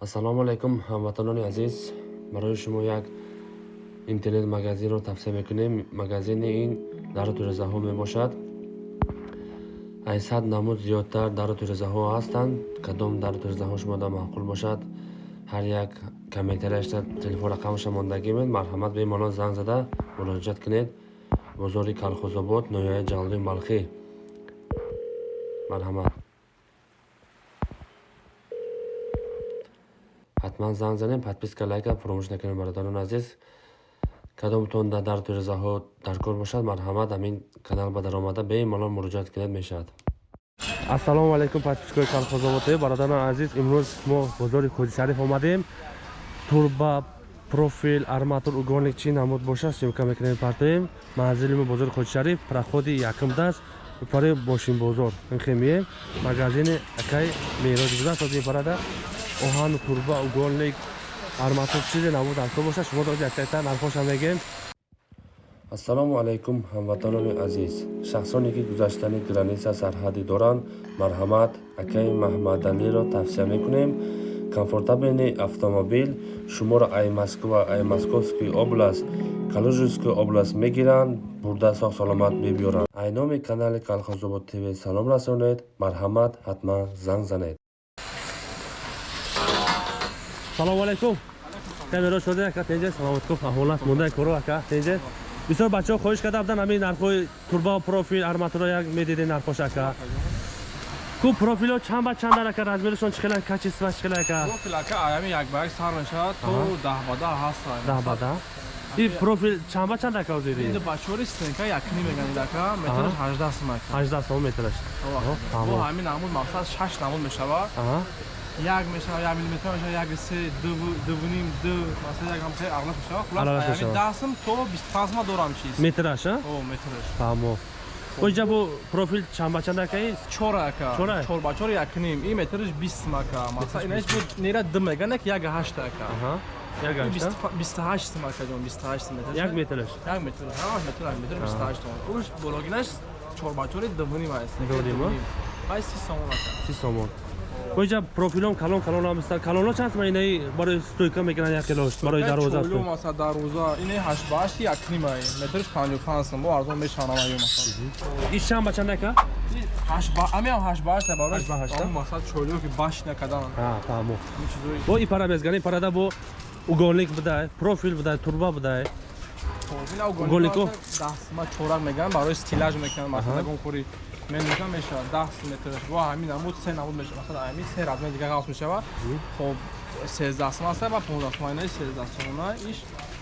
ассалому алайкум ҳамватанони азиз. Барои шумо як интернет магазинро тавсия мекунем. Магазини ин дару тирезаҳо мебошад. Аз сад намуд зиёдтар дару тирезаҳо ҳастанд. Кадом дару тирезаҳо шумода маъқул бошад? Ҳар як комментарияшда телефон рақамаша мондагӣ мед. Марҳамат бемалол занг зада. Муроҷиат кунед. Бозори калхозобод ноҳияи ҷалалуи балхӣ. Марҳамат ҳатман занг занем подписка лайка фуромӯш накунед бародарони азиз. Кадомтон дар тирезаҳо дар кор бошад марҳамат ҳамин канал ба даромада бемалол муроҷиат кунед мешавад. Ассалому алайкум подпискои калхозободе бародарони азиз. Имрӯз мо бозори коҷишариф омадем. Турба профил арматур угоник чӣ намуд бошад сёмка мекунем партоем манзили мо бозори коҷишариф проходи якум даст. Упари бошинбозор инхемие магазини акай мероҷ буда сози парада оҳану турба уголник арматур чизе набуд арко бошад шумо дози якайта нархоша мегем. Ассалому алайкум ҳамватанони азиз. Шахсоне ки гузаштани граниса сарҳадӣ доранд марҳамат акай маҳмадалиро тавсия мекунем. Комфортабелни автомобил шуморо ай москва ай московский област калужинской област мегиранд бурда сог саломат мебиёранд. Ай номи канали калхозобод тв салом расонед. Марҳамат ҳатман занг занед салому алайкум камеро шода ака тенҷа саломаткум аҳволат мондаи коро ака тенҷа бисёр бачаҳо хоҳиш карда буданд ҳамин нархҳои турба профил арматуро як медиде нархош ака. Ку профило чанд ба чанд ака размеришон чӣ хела качества чӣ хела ака? Профил ака аями як ба як сар мешавад то даҳ ба даҳ ҳаст даҳ ба даҳ. И профил чанд ба чанд ака озиди инда бачори стенка якни меганид ака. Метраш ҳаждаҳ сум ака. Ҳаждаҳ сум метраш. Бо ҳамин намуд мақсад шаш намуд мешавад як мешава як милиметр мешава як се дувним ду масала як ҳамсай аглас мешава хулас. Ами дастм то бисту панҷ ма дорам чиз метраш а? О метраш. Фаҳмо оҷа бо профил чанд ба чанд акаи чор ака чор ба чор якним ин метраш бист сум ака масала инаш бо нера ду меган як як ҳашт ака бисту ҳашт сум ака ҷон бисту ҳашт сум метраш. Як метраш? Як метраш? Ҳамаш метр як метр бисту ҳашт сум уш бологинаш чор ба чори дувним аст дувним а? Ай си сомон ака си сомон боҷа профилом калон калон ҳамста калонҳо чанд ма инаи барои стойка мекунанд як килош барои дароза чолум аса дароза ини ҳашт ба ҳашти якним ай метрш панҷу панҷ сум бо арзон мешавам аю масал иш чанд ба чанд ака ҳамиам ҳашт ба ҳашт барои масал чолио ки баш накадан. Фаҳмо бо и пара мезгани парада бо уголник будай профил будай турба будай уголнико даҳсма чорак меган барои стилаж мекунанд масалан гонхӯри менужа мешавад даҳ метр ва ҳамин намуд се намуд мешавад. Масалан ҳамин се размер дигар ҳаст мешавад хоб сездаҳ сум аст ва понздаҳ сум айнаи сездаҳ сумона иш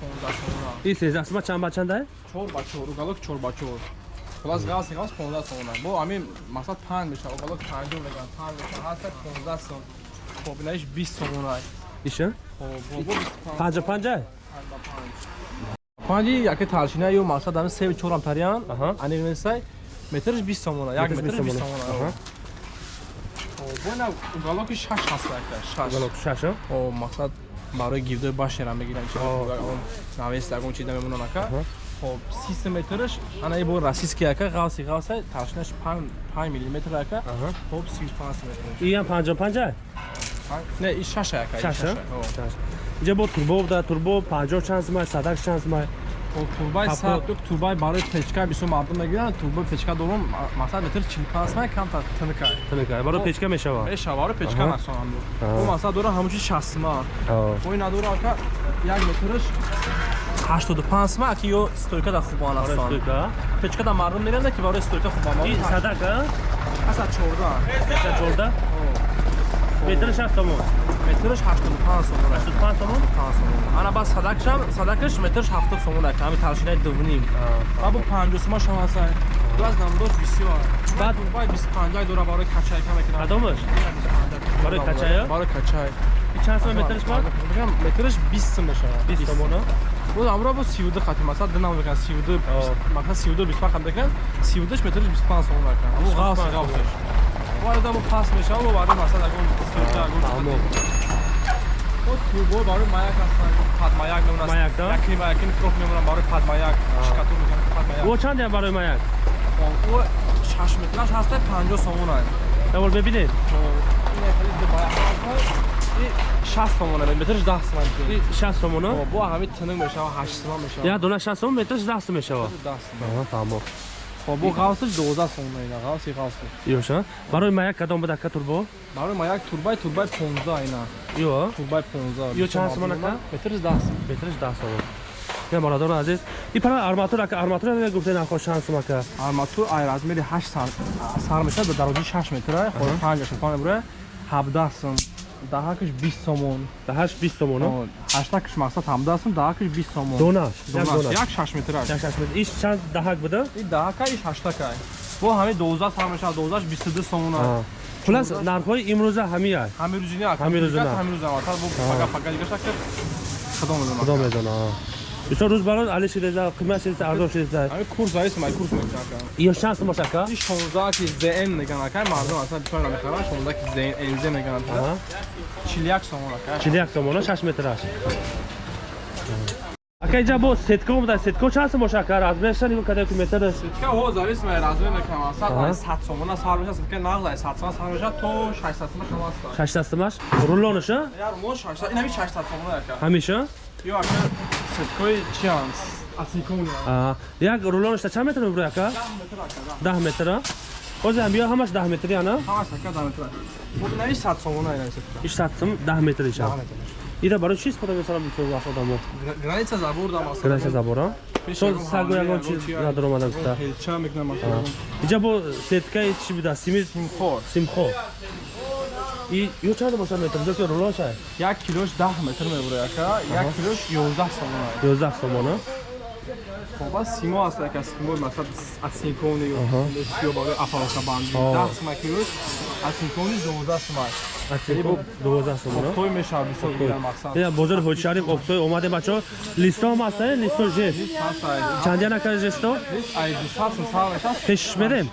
понздаҳ сумона и сездаҳ сума чанд ба чанд ай чор ба чор. Уголок чор ба чор. Хулас галс галс понздаҳ сумона бо ҳамин масалан панҷ мешавад уголок панҷу меган панҷ мешавад ҳаста понздаҳ сум. Хоб инаиш бист сумона иша панҷа панҷа панҷи яке талшина ё масалан ҳамин се чорам тариян анигнесай метрш бист сомона як метр бист сомона. бона уголоки шаш ҳаст уголок шаш. О мақсад барои гирдои башера мегирам навест ягон чиз намемонам ака. Хоб сист метрш ана и бо расистки ака ғавси ғавса талшинаш панҷ миллиметр ака. Хоб сию панҷ метр иям панҷо панҷа? Не и шаша ака шаша? инҷа бо турбо буда турбо панҷо чанд сумай садак чанд сумай турбаи сад турбаи барои печка бисёр мардум мегиранд турбаи печкадорум масалан литр чилпасма камтар тинкай. Тинкай. Барои печка мешава? мешава. Барои печка насонанду у масалан дора ҳамучи шастма ои надора ака як литрш 85 ма ки ё стойка да хуб анасон стойка? Печка да мардум меранда ки барои стойка хуб анасон садака аса 14 14 метраш чанд сомон метраш 85 сомон 85 сомон 5 сомон ана бас садакшам садакаш метраш 70 сомон ака ҳами таршинаи дувним або 50 сомон шам ҳасай ду аз намдош бисёр баъд баъд 25 дора барои качай каме кунам кадомаш барои качай барои качай чанд сомон метраш бар мегам метраш 20 сом мешавад 20 сомон ӯ амро бо 32 хати масал динам мекан 32 масал 32 25 хат мекан 32 метраш 25 сомон мекан гавс гавсаш бисту панҷ сомон ака бо ғавси ғавсеш варда бо пас мешава бо варда масалан ягон стойка ягон турбо барои маяк ҳастанд. Падмаяк мемонад. Яки маякини проф мемонад барои падмаяк. Шикатур мекунад падмаяк. О чанд як барои маяк? О шаш метраш ҳаста панҷо сомон ай давол бибинед. 60 сомона метрш 10 сомон ин 60 сомон а бо ҳами тинг мешава 8 сомон мешава. Як дона 60 сомон метраш 10 сом мешава. 10 сомон. Аҳа фаҳмо бо ғавсиш 12 сомон ина ғавси ғавси ёша барои маяк кадом буд ака турбо? Барои ма як турбай турбай 15 ина ё турбай 15 Ё чанд сомон ака? метрш 10 сомон метраш 10 сомон я бародарон азиз. Ин пара арматура ака арматура мега гуфте нархо чанд сом ака? Арматур ай размери 8 сар сар мешавад ба дароҷаи 6 метра хоб 5 шафон бура 17 сом даҳакш 20 сомон. да 8 20 сомон а? Ҳаштакш мақсад 17 сом даҳакш 20 сомон. Донаш як Донаш, донаш? як 6 метра як шаш метр? Иш чанд даҳак буда? Даҳака иш ҳаштака бо ҳами 12 сар мешавад 12 22 сомон Аҳа. плюс нархҳои имрӯза ҳамия ҳамирӯзина Ҳамирӯзина. ҳамирӯза бо пага пага дигаша ки худо медонад? Худо медона бисёр рӯз бароз али шидеда қимат шидеда арзон шидеда ҳами курс зависим ай курс мекунад ё чанд сом бош ака ин 16 ки зн меган ака мардум асла бисёр намехаранд 16 ки зн нз меган Аҳа. 41 сомон ака 41 сомон 6 метраш ака инҷа бо сетко буда сетко чанд сом бош ака размерша нигоҳ каде ки метр? Сетка ҳо зависим ай размер мекунам. Асла Аҳа. ай 100 сомона сар меша сетка нағд ай 100 сомона сар меша то 600 сомона кам аст 6 дастамаш рулоныша? Яр мо 600 ин ҳами 600 сомона ака ҳамиша ё ака сеткои чиан асикони Аҳа. як рулонышта чанд метр мебурад ака 10 метр а ҳозир ҳам биё ҳамаш 10 метри ана ҳамаш ака дар метра бо ин 100 сомона ин сетка иш 100 сом 10 метр иша ида барои чи истифода месарам бисёр одамо граница забурдам аст граница забора чон сагу ягон чиз надор омадан гуфта ҳелча мекунам асла инҷа бо сеткаи чи буда сими симхор симхо и ё чанд бошад метр? Ҷо ки рулонша як килош 10 метр мебурад ака як килош 11 сомона? 11 сомона? Хоба симо аст ака симо масад асинкони Аҳа. ё ба апалка банди О. 10 сома килош асинкони 12 сома Асинко 12 сомона? Той мешавад гирам бозори ҳоҷшариф обтой омадем бачаҳо. Листо ҳам ҳаста листо жест ҳаст ай. Чандия нака жесто This ай 200 сом сар мешавад пешиш медем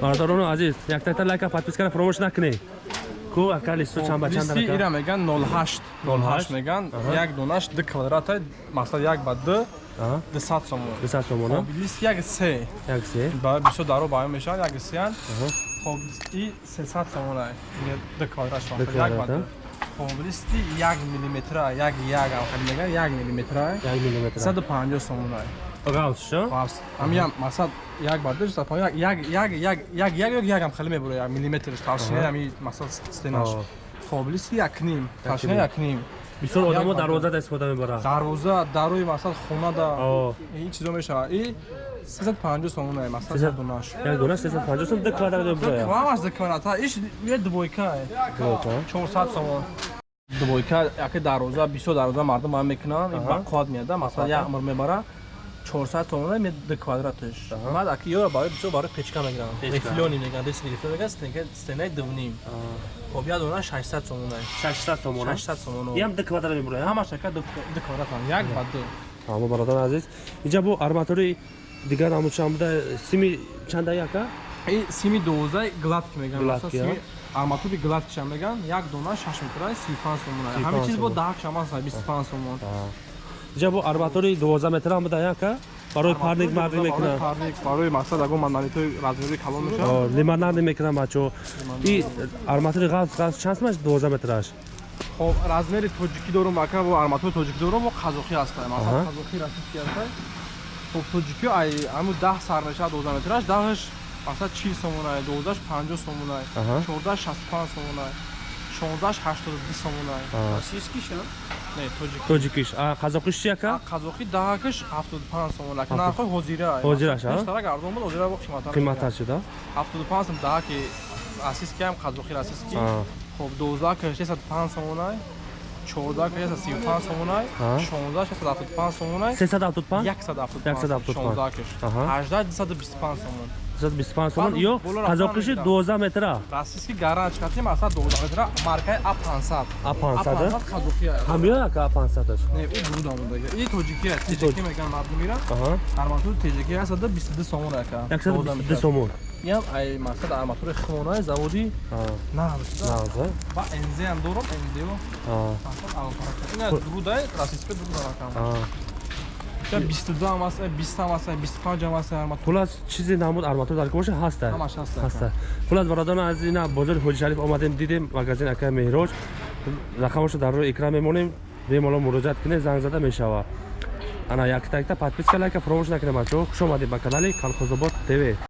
бардорону азиз яктакта лайка подпискара фаромӯш накунед ку ака листо чанд ба чанд листи ира меган 08 08 меган. Як донаш д квадрат ай мақсад як ба д 200 сомон 200 сомона. Лист як се. Як се? Ба бисёр даро баён мешавад як Аҳа. хоб и 300 сомон ай д квадрат шуд як ба д хоб листи як милиметра як як ам хад меган як милиметра ай як милиметр 150 сомон гаус шо васт ҳамиам мақсад як ба д 150 як як як як як як як ам хеле мебура як милиметрш тавшина ҳами мақсад стенаш хоб листи як ним тавшина ним. як ним бисёр Як одамо ба д. дарвозада истифода мебаранд дарвоза дарои мақсад хонада. О. ин чизо мешавад и 350 сомон ай мақсад Сесад- донаш як дона 350 сом д квадрат мебурад Вамаш да квадрата, иш е двойка е. 400 сомон. Двойка, яке дароза, бисо дароза мардум ам мекунан, ин ба қод меяда, масалан як умр мебара. 400 сомон ме д квадратш. Баъд аки ёра барои бисо барои печка мегиран. Рифлёни меган, дес рифлё меган, стенка стенаи дувним. Хоб я дона 600 сомон ай. 600 сомона 600 сомон. ям д квадрат мебурад Ҳамаш ака д квадрат ам, як ба ду. ҳамо бародарон азиз инҷа бо арматури дигар ҳамун чанд буда сими чанда яка И сими 12 гладки меган. Сими арматури гладки шам меган, як дона 6 метр ай, 35 сомон ай. 35 Ҳамин чиз бо сомон. даҳак шам аст, ай, 25 сомон ҷабо арматури 12 метра буда яка? Барои парник марди мекунад. барои мақсад агон мананитои размери калон мешавад лиманарди мекунад бачо. И арматури газ газ чанд смаш 12 метраш хоб размери тоҷикӣ дору мака во арматури тоҷикӣ дору во қазоқӣ ҳастай масалан қазоқӣ расидки ҳастай хоб тоҷикӣ ай ҳамун 10 сар мешавад 12 метраш 10ш масалан 40 сомонай 12 50 сомонай 14 65 сомонай. 1682 сомона. Российскиша? Не, тоҷикиш. Тоҷикиш. А қазоқиш чи ака? Қазоқи даҳакиш 75 сомона. Нархи ҳозира. Ҳозираш, а? Иштара гарзон буд, ҳозира бо қиматар. Қиматар шуда? 75 сом даҳаки российский ҳам қазоқи российский. Хуб 12 605 сомона. 14 креса 35 сомонай, 16 675 сомонай, 375 175 175 16 18 225 сомон. 125 сомон ё қазоқиши рафтан 12 метра. Расиски гаранч катим аса 12 метра маркаи А500 А500, а? қазоқи ҳам ё яка 500аш не и бурда мундаги и тоҷики аст тоҷики меган мардумира аҳа. Арматур тоҷики аст 22 сомон ака 122 сомон. Ям ай мақсад арматури химонаи заводи Аҳа. нағз нағза ба энзе ам дорам энзео Аҳа. мақсад алфарак ина дурудай расиска дурда ракам 22 ҳам аст, 20 ҳам аст, 25 ҳам аст, хулас чизи намуд арматур дар боша ҳаста Ҳамаш ҳаст. ҳаста хулас бародарон аз ина бозори ҳоҷи шариф омадем дидем магазин ака меҳроҷ. Рақамашро дар рӯи экран мемонем бемалол муроҷиат кинед занг зада мешава. Ана якта якта подписка лайка фаромӯш накунед бачаҳо хуш омадед ба канали колхозобод тв